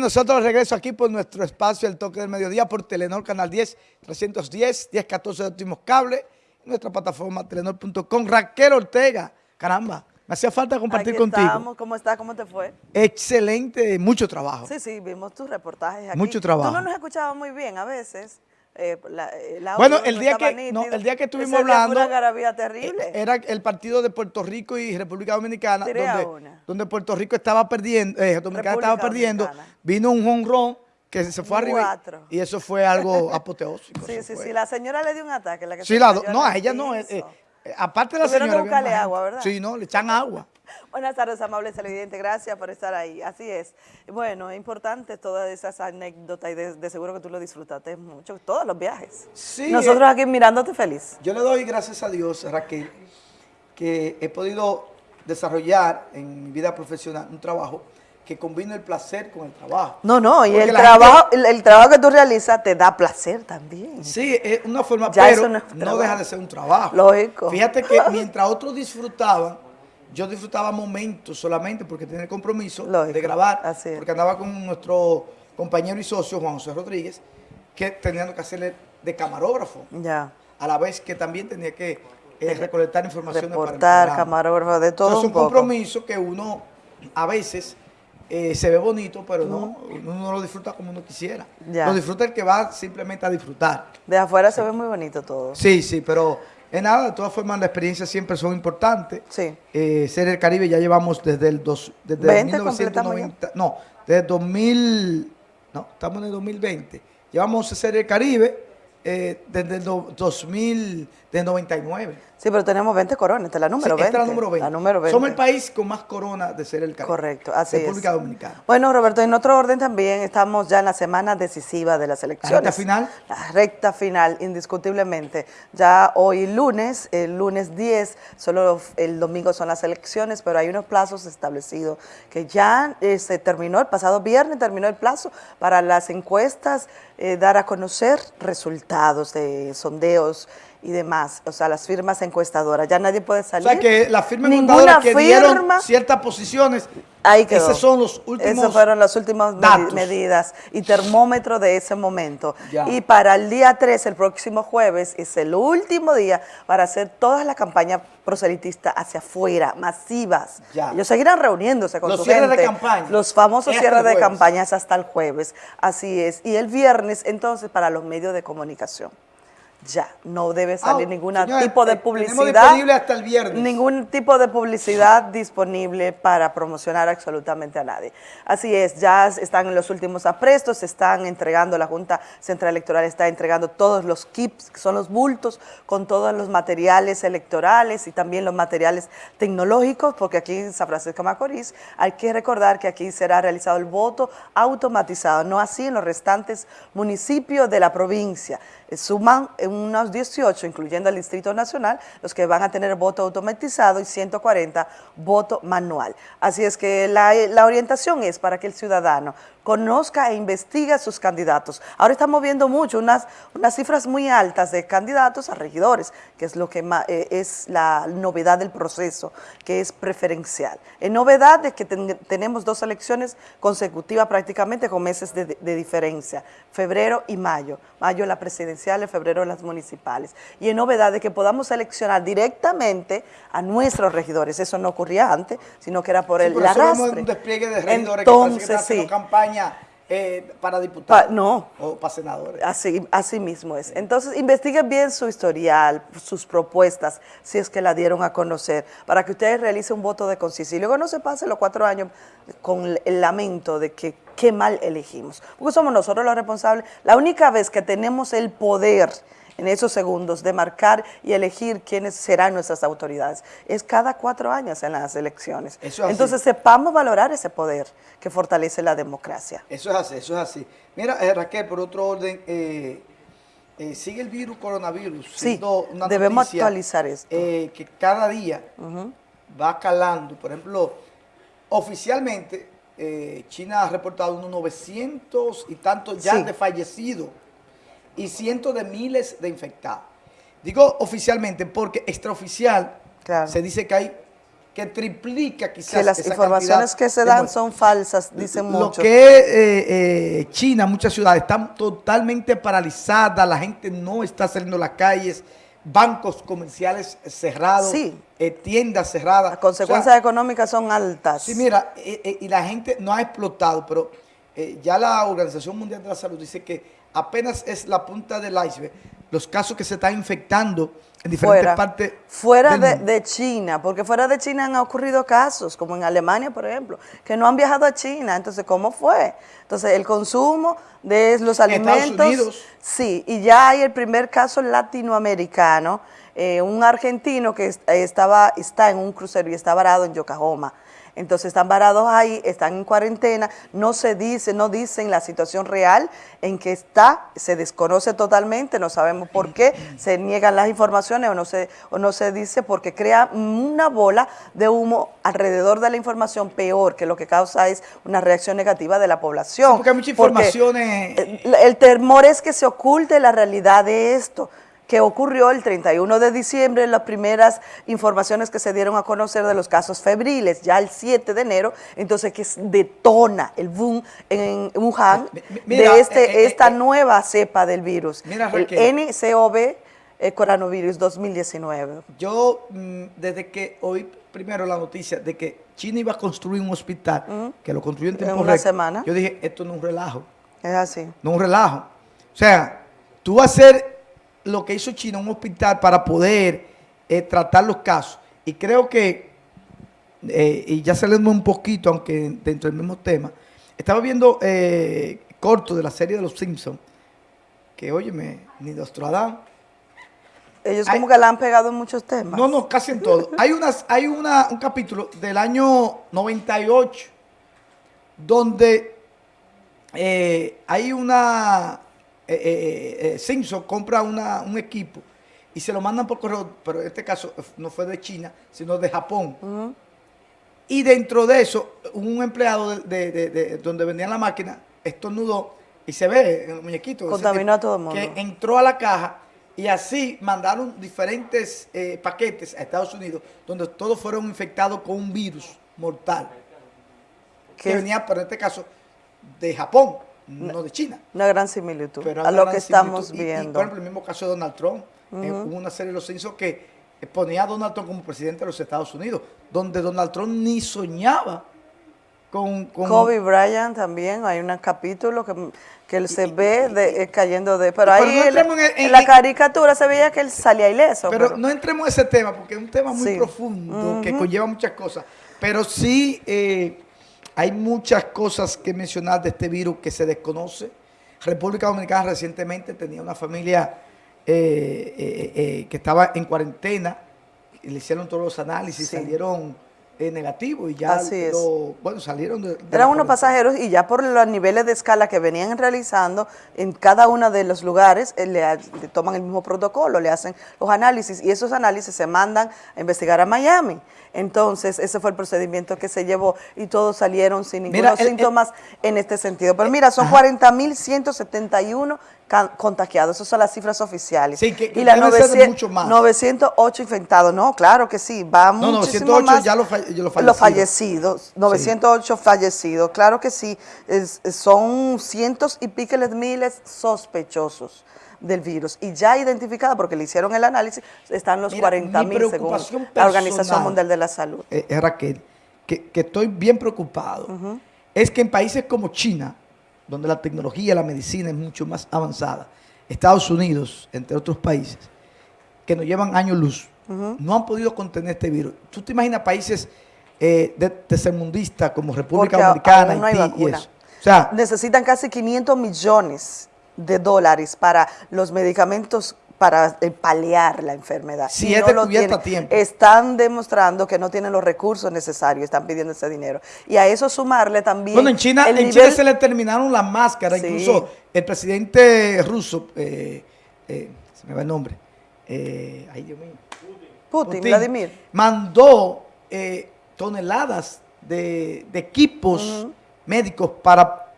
Nosotros regreso aquí por nuestro espacio El Toque del Mediodía por Telenor Canal 10, 310, 1014 de últimos cables, nuestra plataforma telenor.com. Raquel Ortega, caramba, me hacía falta compartir Aquí contigo. Estamos. ¿Cómo estás? ¿Cómo te fue? Excelente, mucho trabajo. Sí, sí, vimos tus reportajes aquí. Mucho trabajo. Tú no nos escuchabas muy bien a veces. Eh, la- audio Bueno, el día que- no, el día que estuvimos hablando, una garabía terrible. Eh, Era el partido de Puerto Rico y República Dominicana, donde, Puerto Rico estaba perdiendo, eh, Dominicana República estaba perdiendo, Dominicana. vino un jonrón que se fue arriba y eso fue algo apoteósico. sí, sí, fue. sí. La señora le dio un ataque. La que Sí, se la no, a ella no. eh, eh, aparte de la Tuvieron que señora. había buscarle agua. ¿verdad? Sí, no, le echan agua. Buenas tardes, amables televidentes. Gracias por estar ahí. Así es. Bueno, es importante todas esas anécdotas y de, de seguro que tú lo disfrutaste mucho, todos los viajes. Sí, Nosotros eh, aquí mirándote feliz. Yo le doy gracias a Dios, Raquel, que he podido desarrollar en mi vida profesional un trabajo que combina el placer con el trabajo. No, no, y el trabajo, el, el trabajo que tú realizas te da placer también. Sí, es una forma, Ya pero no no, deja de ser un trabajo. Lógico. Fíjate que mientras otros disfrutaban, yo disfrutaba momentos solamente porque tenía el compromiso Lógico, de grabar, así porque andaba con nuestro compañero y socio, Juan José Rodríguez, que teníamos que hacerle de camarógrafo, Ya. a la vez que también tenía que eh, recolectar información Reportar, camarógrafo, de todo Entonces, un es un poco. compromiso que uno a veces eh, se ve bonito, pero no, uno no lo disfruta como uno quisiera. Ya. Lo disfruta el que va simplemente a disfrutar. De afuera se ve muy bonito todo. Sí, sí, pero es nada, de todas formas las experiencias siempre son importantes. Sí. Eh, Ser el Caribe ya llevamos desde el dos, desde 20 1990, no, desde 2000, no, estamos en el 2020. Llevamos a Ser el Caribe eh, desde el do- 2000, desde 99. Sí, pero tenemos 20 coronas, esta es la número Sí, 20. esta es la número 20. La número 20. Somos el país con más corona de Ser el Caribe. Correcto, así República es. Dominicana. Bueno, Roberto, en otro orden también estamos ya en la semana decisiva de las elecciones. recta final? La recta final, indiscutiblemente. Ya hoy lunes, el lunes 10, solo el domingo son las elecciones, pero hay unos plazos establecidos que ya eh, se terminó, el pasado viernes terminó el plazo para las encuestas, eh, dar a conocer resultados de sondeos y demás, o sea, las firmas encuestadoras. Ya nadie puede O salir. sea que las firmas encuestadoras que dieron firma- ciertas posiciones, Ahí quedó. esos son los últimos Esas fueron las últimas datos. medidas y termómetro de ese momento. Ya. Y para el día 3, el próximo jueves, es el último día para hacer todas las campañas proselitistas hacia afuera, masivas. Ya. Ellos seguirán reuniéndose con Los su cierres de campaña. Los famosos Es hasta cierres de campañas hasta el jueves. Así es. Y el viernes, entonces, para los medios de comunicación. Ya, no debe salir Ah, ningún tipo de eh, publicidad. disponible hasta el viernes. Ningún tipo de publicidad disponible para promocionar absolutamente a nadie. Así es, ya están en los últimos aprestos, se están entregando, la Junta Central Electoral está entregando todos los kits, que son los bultos, con todos los materiales electorales y también los materiales tecnológicos, porque aquí en San Francisco de Macorís hay que recordar que aquí será realizado el voto automatizado, no así en los restantes municipios de la provincia. Eh, Suman eh, unos 18, incluyendo el Distrito Nacional, los que van a tener voto automatizado y 140 voto manual. Así es que la, la orientación es para que el ciudadano conozca e investigue a sus candidatos. Ahora estamos viendo mucho, unas, unas cifras muy altas de candidatos a regidores, que es lo que ma- eh, es la novedad del proceso, que es preferencial. En novedad de que ten- tenemos dos elecciones consecutivas prácticamente con meses de, de diferencia, febrero y mayo. Mayo la presidencial, en febrero las municipales. Y en novedad de que podamos seleccionar directamente a nuestros regidores. Eso no ocurría antes, sino que era por Sí, el arrastre. un despliegue de regidores que parece que Entonces, sí. campaña eh, para diputados. Pa- no. O para senadores. Así, así mismo es. Entonces, investiguen bien su historial, sus propuestas, si es que la dieron a conocer, para que ustedes realicen un voto de conciencia. Y luego no se pasen los cuatro años con el lamento de que qué mal elegimos. Porque somos nosotros los responsables. La única vez que tenemos el poder en esos segundos de marcar y elegir quiénes serán nuestras autoridades. Es cada cuatro años en las elecciones. Eso es así. Entonces sepamos valorar ese poder que fortalece la democracia. Eso es así, eso es así. Mira, eh, Raquel, por otro orden, eh, eh, sigue el virus coronavirus. Sí, una debemos noticia, actualizar esto. que cada día va calando. Por ejemplo, oficialmente China ha reportado unos 900 y tantos ya Sí. de fallecidos y cientos de miles de infectados. Digo oficialmente porque extraoficial Claro. se dice que hay que triplica quizás Que las esa informaciones que se dan son falsas, dicen Lo muchos. que es eh, eh, China, muchas ciudades están totalmente paralizadas, la gente no está saliendo a las calles, bancos comerciales cerrados, Sí. eh, tiendas cerradas. Las consecuencias O sea, económicas son altas. Sí, mira, y la gente no ha explotado, pero ya la Organización Mundial de la Salud dice que apenas es la punta del iceberg los casos que se están infectando en diferentes fuera, partes fuera del de, mundo. de China, porque fuera de China han ocurrido casos, como en Alemania, por ejemplo, que no han viajado a China. Entonces, ¿cómo fue? Entonces, el consumo de los En Estados alimentos. Unidos. Sí, y ya hay el primer caso latinoamericano, eh, un argentino que eh, estaba, está en un crucero y está varado en Yokohama. Entonces están varados ahí, están en cuarentena, no se dice, no dicen la situación real en que está, se desconoce totalmente, no sabemos por qué, se niegan las informaciones o no se, o no se dice porque crea una bola de humo alrededor de la información peor, que lo que causa es una reacción negativa de la población. Porque hay muchas Porque, informaciones. eh, el el temor es que se oculte la realidad de esto que ocurrió el 31 de diciembre, las primeras informaciones que se dieron a conocer de los casos febriles, ya el 7 de enero, entonces que detona el boom en Wuhan mira, de este, eh, eh, esta eh, nueva cepa del virus, Mira, el. NCOV coronavirus 2019. Yo, mm, desde que oí primero la noticia de que China iba a construir un hospital, que lo construyó en tiempo una semana. yo dije, esto no es un relajo. Es así. no un relajo. O sea, tú vas a hacer lo que hizo China, un hospital para poder eh, tratar los casos. Y creo que, eh, y ya saliendo un poquito, aunque dentro del mismo tema, estaba viendo eh, corto de la serie de Los Simpsons, que óyeme, ni Nostradamus. Ellos Hay- como que la han pegado en muchos temas. No, no, casi en todo. Hay, unas, hay una, un capítulo del año 98 donde eh, hay una... eh, eh, eh, Simpson compra una- un equipo y se lo mandan por correo, pero en este caso no fue de China, sino de Japón. Y dentro de eso, un empleado de, de- de- de donde vendían la máquina estornudó y se ve el muñequito. Contaminó a todo el mundo. Que entró a la caja y así mandaron diferentes eh, paquetes a Estados Unidos donde todos fueron infectados con un virus mortal. Que Que- venía, pero en este caso, de Japón, no de China. Una gran similitud Pero a lo que estamos Y- y, viendo. por ejemplo, el mismo caso de Donald Trump. eh, hubo una serie de los censos que ponía a Donald Trump como presidente de los Estados Unidos, donde Donald Trump ni soñaba con... con Kobe Bryant también, hay un capítulo que, que él se ve de- eh, cayendo de... Pero pero ahí no él- en- en, en- la en- caricatura se veía que él salía ileso. pero, pero- no entremos en ese tema, porque es un tema muy Sí. profundo, que conlleva muchas cosas. Pero sí eh, hay muchas cosas que mencionar de este virus que se desconoce. República Dominicana recientemente tenía una familia eh, eh, eh, que estaba en cuarentena, le hicieron todos los análisis, Sí. salieron eh, negativos y ya Así es. lo- bueno, salieron de, de Eran unos pasajeros y ya por los niveles de escala que venían realizando en cada uno de los lugares, eh, le, toman el mismo protocolo, le hacen los análisis y esos análisis se mandan a investigar a Miami. Entonces, ese fue el procedimiento que se llevó y todos salieron sin el- el- síntomas en este sentido. Pero mira, son 40.171 ca- contagiados, esas son las cifras oficiales. Sí, que- que y las deben ser 900 mucho más. 908 infectados, no, claro que sí, va No, muchísimo 908 más. ya los falle- los Los fallecidos. fallecidos, 908 fallecidos, claro que sí, es- son cientos y piqueles miles sospechosos del virus y ya identificada porque le hicieron el análisis, están los Mira, 40 mi mil según la Organización. Mundial de la Salud. eh, eh, Raquel, que, que estoy bien preocupado, es que en países como China, donde la tecnología, la medicina es mucho más avanzada, Estados Unidos, entre otros países, que nos llevan años luz, no han podido contener este virus. ¿Tú te imaginas países eh, de tercermundistas como República Dominicana, no y eso? O sea, Necesitan casi 500 millones de dólares para los medicamentos para eh, paliar la enfermedad. Si Y es lo descubierta a tiempo. Están demostrando que no tienen los recursos necesarios, están pidiendo ese dinero. Y a eso sumarle también... Bueno, en China, en nivel- China se le terminaron las máscaras. Sí. Incluso el presidente ruso, eh, eh, se me va el nombre, eh, ay Dios mío, Putin, Putin, Vladimir. mandó eh, toneladas de, de equipos médicos para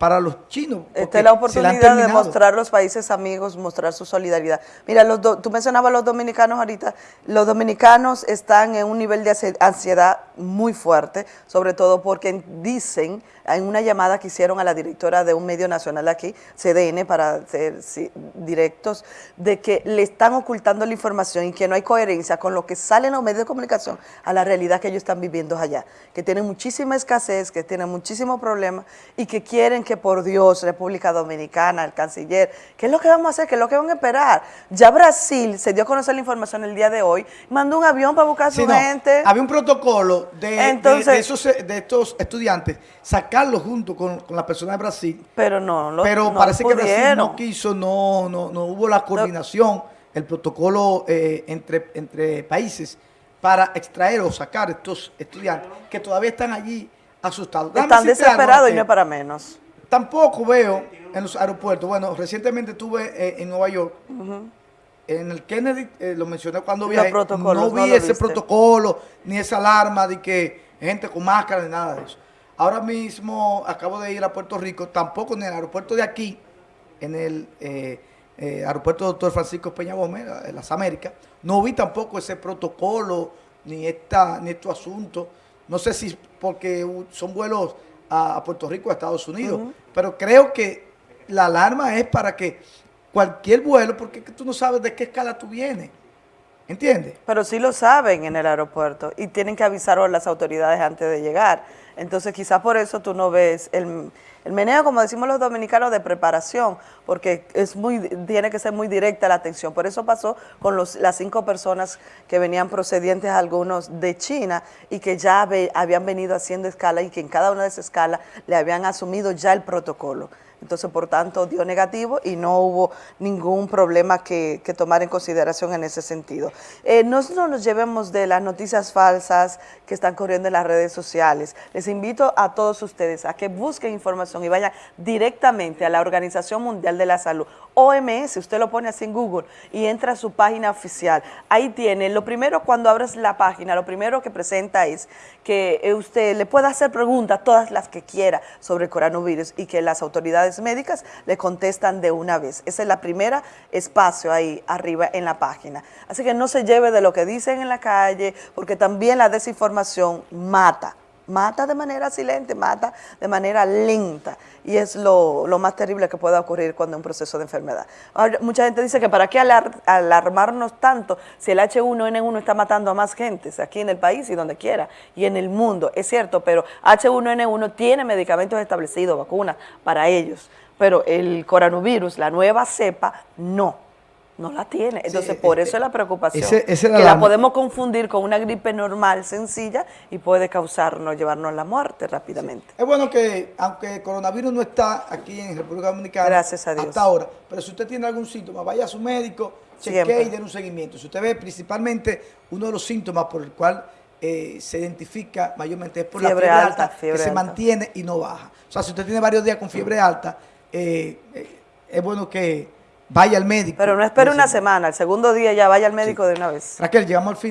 para los chinos. Esta es la oportunidad de mostrar los países amigos, mostrar su solidaridad. Mira, los do- tú mencionabas los dominicanos ahorita. Los dominicanos están en un nivel de ansi- ansiedad muy fuerte, sobre todo porque dicen en una llamada que hicieron a la directora de un medio nacional aquí, CDN, para ser sí, directos, de que le están ocultando la información y que no hay coherencia con lo que sale en los medios de comunicación a la realidad que ellos están viviendo allá, que tienen muchísima escasez, que tienen muchísimos problemas y que quieren que por Dios, República Dominicana, el canciller, ¿qué es lo que vamos a hacer? ¿Qué es lo que van a esperar? Ya Brasil se dio a conocer la información el día de hoy, mandó un avión para buscar a su Sí, no, gente. Había un protocolo de, Entonces- de esos, de estos estudiantes, sacarlos junto con, con la persona de Brasil, Pero no, lo, pero no parece que Brasil no quiso, no, no, no hubo la coordinación, el protocolo eh, entre, entre países para extraer o sacar estos estudiantes que todavía están allí asustados. Están desesperados y Raquel. no es para menos. Tampoco veo en los aeropuertos, bueno, recientemente estuve eh, en Nueva York, en el Kennedy, eh, lo mencioné cuando viajé, no vi ese protocolo, ni esa alarma de que gente con máscara, ni nada de eso. Ahora mismo acabo de ir a Puerto Rico, tampoco en el aeropuerto de aquí, en el eh, eh, aeropuerto Doctor Francisco Peña Gómez, en las Américas, no vi tampoco ese protocolo, ni, esta, ni estos asuntos. No sé si porque son vuelos a, Puerto Rico, a Estados Unidos, pero creo que la alarma es para que cualquier vuelo, porque tú no sabes de qué escala tú vienes. ¿Entiendes? Pero sí lo saben en el aeropuerto y tienen que avisar a las autoridades antes de llegar. Entonces quizás por eso tú no ves el, el meneo, como decimos los dominicanos, de preparación, porque es muy, tiene que ser muy directa la atención. Por eso pasó con los, las cinco personas que venían procedientes, algunos de China, y que ya habían venido haciendo escala y que en cada una de esas escalas le habían asumido ya el protocolo. Entonces, por tanto, dio negativo y no hubo ningún problema que, tomar en consideración en ese sentido. Eh, no no nos llevemos de las noticias falsas que están corriendo en las redes sociales. Les invito a todos ustedes a que busquen información y vayan directamente a la Organización Mundial de la Salud, OMS, usted lo pone así en Google y entra a su página oficial. Ahí tiene, lo primero cuando abres la página, lo primero que presenta es que eh, usted le pueda hacer preguntas, todas las que quiera, sobre el coronavirus y que las autoridades médicas le contestan de una vez. Ese es la primera espacio ahí arriba en la página. Así que no se lleve de lo que dicen en la calle, porque también la desinformación mata. Mata de manera silente, mata de manera lenta. Y es lo, más terrible que pueda ocurrir cuando hay un proceso de enfermedad. Ahora, mucha gente dice que para qué alar- alarmarnos tanto si el H1N1 está matando a más gente aquí en el país y donde quiera y en el mundo. Es cierto, pero H1N1 tiene medicamentos establecidos, vacunas para ellos. Pero el coronavirus, la nueva cepa, no. No la tiene. Entonces, por eh, eso es la preocupación. ese- la que la podemos confundir con una gripe normal, sencilla, y puede causarnos, llevarnos a la muerte rápidamente. Es bueno que, aunque el coronavirus no está aquí en República Dominicana Gracias a Dios. hasta ahora, pero si usted tiene algún síntoma, vaya a su médico, chequee Siempre. y den un seguimiento. Si usted ve principalmente uno de los síntomas por el cual eh, se identifica mayormente es por Fiebre la fiebre alta, alta, fiebre que se mantiene y no baja. O sea, si usted tiene varios días con fiebre alta, eh, eh, es bueno que vaya al médico. Pero no espere una semana, el segundo día ya vaya al médico de una vez. Raquel, llegamos al fin.